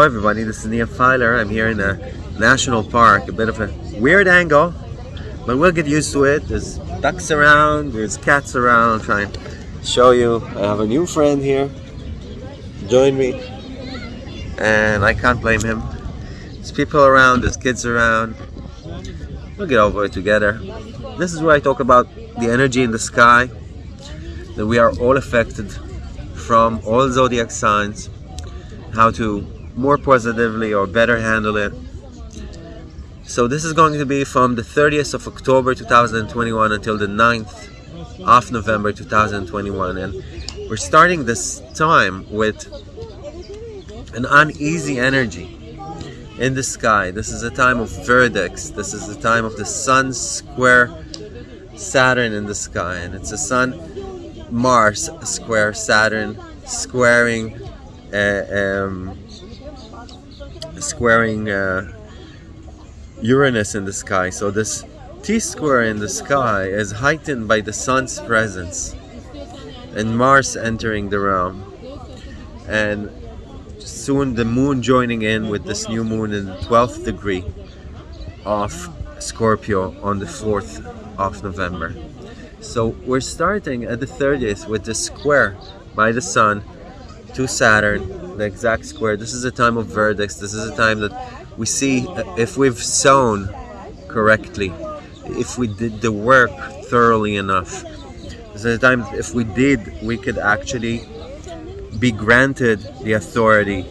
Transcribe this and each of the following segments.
Hello everybody, this is Nia Filer. I'm here in a national park, a bit of a weird angle, but we'll get used to it. There's ducks around, there's cats around. Try and show you. I have a new friend here, join me, and I can't blame him. There's people around, there's kids around. We'll get over it together. This is where I talk about the energy in the sky, that we are all affected from all zodiac signs, how to more positively or better handle it. So this is going to be from the 30th of October 2021 until the 9th of November 2021 and we're starting this time with an uneasy energy in the sky. This is a time of verdicts. This is the time of the sun square Saturn in the sky and it's a sun Mars square Saturn squaring uh, um, squaring uh, Uranus in the sky. So this T-square in the sky is heightened by the sun's presence and Mars entering the realm. And soon the moon joining in with this new moon in the 12th degree of Scorpio on the 4th of November. So we're starting at the 30th with the square by the sun to Saturn, the exact square. This is a time of verdicts. This is a time that we see if we've sown correctly, if we did the work thoroughly enough. This is a time if we did, we could actually be granted the authority,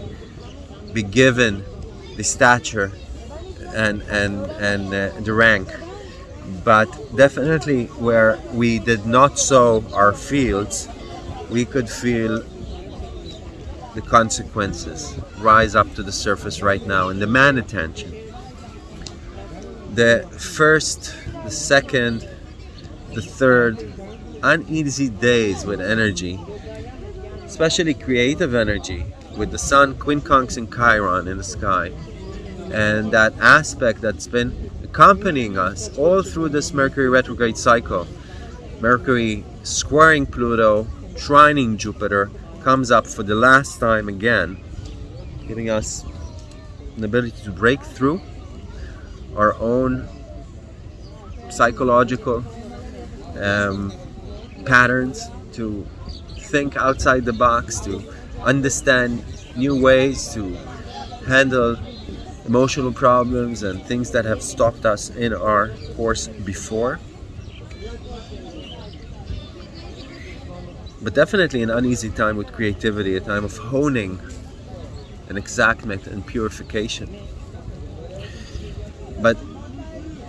be given the stature and and and uh, the rank but definitely where we did not sow our fields we could feel the consequences rise up to the surface right now and demand attention. The first, the second, the third, uneasy days with energy, especially creative energy, with the sun quincunx and Chiron in the sky, and that aspect that's been accompanying us all through this Mercury retrograde cycle. Mercury squaring Pluto, trining Jupiter, comes up for the last time again, giving us an ability to break through our own psychological um, patterns, to think outside the box, to understand new ways to handle emotional problems and things that have stopped us in our course before. But definitely an uneasy time with creativity, a time of honing and exactment and purification. But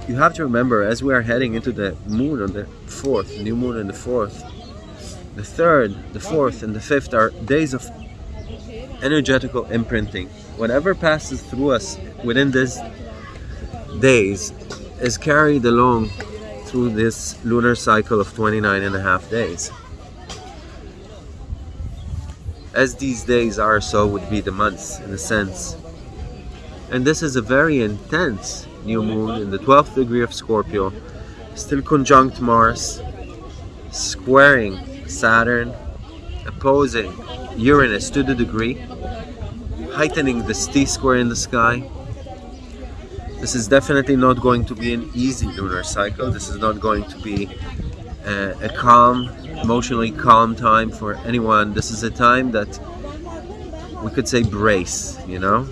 you have to remember as we are heading into the moon on the 4th, new moon on the 4th, the 3rd, the 4th and the 5th are days of energetical imprinting. Whatever passes through us within these days is carried along through this lunar cycle of 29 and a half days as these days are so would be the months in a sense. And this is a very intense new moon in the 12th degree of Scorpio still conjunct Mars squaring Saturn opposing Uranus to the degree heightening this T-square in the sky. This is definitely not going to be an easy lunar cycle. This is not going to be uh, a calm emotionally calm time for anyone. This is a time that we could say brace, you know?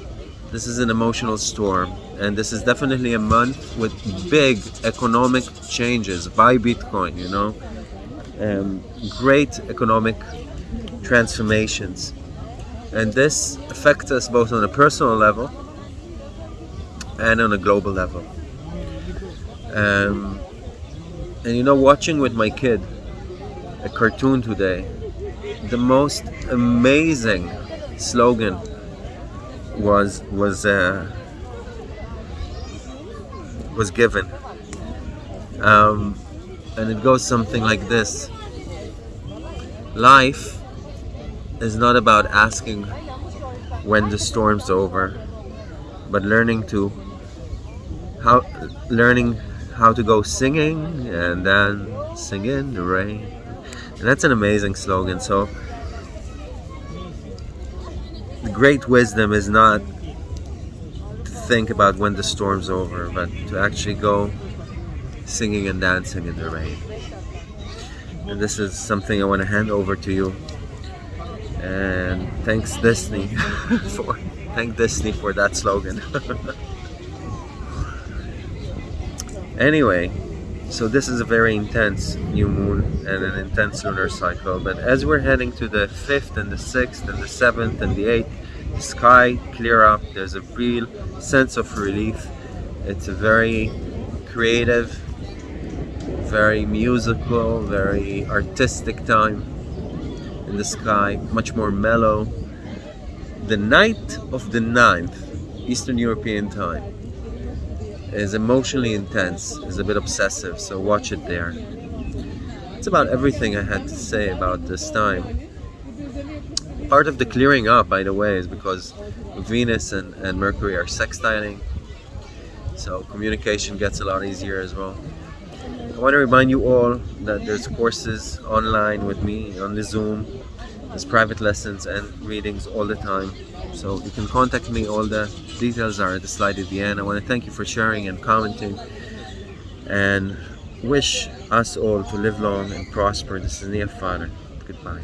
This is an emotional storm and this is definitely a month with big economic changes by Bitcoin, you know? Um, great economic transformations. And this affects us both on a personal level and on a global level. Um, and you know, watching with my kid, a cartoon today. The most amazing slogan was was uh, was given, um, and it goes something like this: Life is not about asking when the storm's over, but learning to how learning how to go singing and then sing in the rain and that's an amazing slogan. So the great wisdom is not to think about when the storm's over, but to actually go singing and dancing in the rain. And this is something I want to hand over to you. And thanks Disney for thank Disney for that slogan. anyway, so this is a very intense new moon and an intense lunar cycle. But as we're heading to the 5th and the 6th and the 7th and the 8th, the sky clear up. There's a real sense of relief. It's a very creative, very musical, very artistic time in the sky, much more mellow. The night of the 9th, Eastern European time, is emotionally intense, is a bit obsessive, so watch it there. It's about everything I had to say about this time. Part of the clearing up, by the way, is because Venus and, and Mercury are sextiling, so communication gets a lot easier as well. I want to remind you all that there's courses online with me on the Zoom. Private lessons and readings all the time. So you can contact me. All the details are at the slide at the end. I want to thank you for sharing and commenting and wish us all to live long and prosper. This is Nia Father. Goodbye.